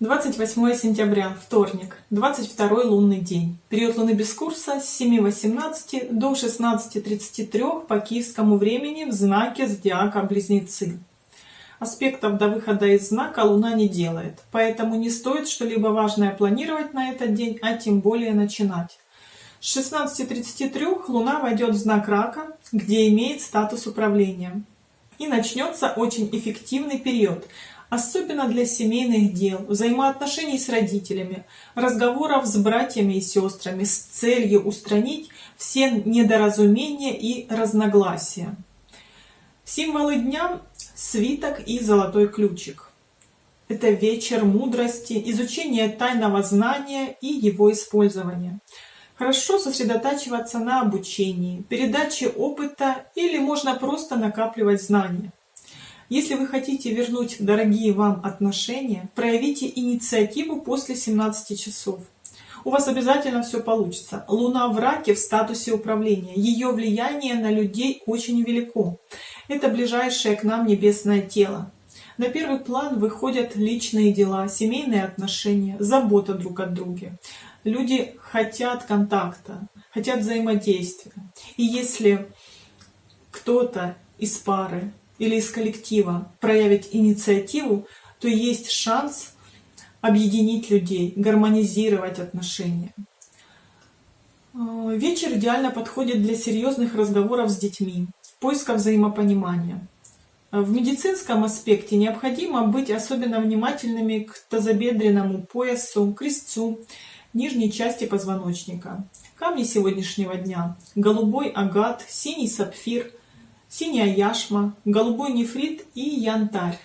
28 сентября, вторник, 22 лунный день. Период Луны без курса с 7.18 до 16.33 по киевскому времени в знаке Зодиака Близнецы. Аспектов до выхода из знака Луна не делает, поэтому не стоит что-либо важное планировать на этот день, а тем более начинать. С 16.33 Луна войдет в знак Рака, где имеет статус управления. И начнется очень эффективный период – особенно для семейных дел, взаимоотношений с родителями, разговоров с братьями и сестрами с целью устранить все недоразумения и разногласия. Символы дня – свиток и золотой ключик. Это вечер мудрости, изучение тайного знания и его использования. Хорошо сосредотачиваться на обучении, передаче опыта или можно просто накапливать знания. Если вы хотите вернуть дорогие вам отношения, проявите инициативу после 17 часов. У вас обязательно все получится. Луна в раке в статусе управления. Ее влияние на людей очень велико. Это ближайшее к нам небесное тело. На первый план выходят личные дела, семейные отношения, забота друг от друга. Люди хотят контакта, хотят взаимодействия. И если кто-то из пары или из коллектива проявить инициативу, то есть шанс объединить людей, гармонизировать отношения. Э, вечер идеально подходит для серьезных разговоров с детьми, поиска взаимопонимания. В медицинском аспекте необходимо быть особенно внимательными к тазобедренному поясу, крестцу, нижней части позвоночника. Камни сегодняшнего дня – голубой агат, синий сапфир – синяя яшма, голубой нефрит и янтарь.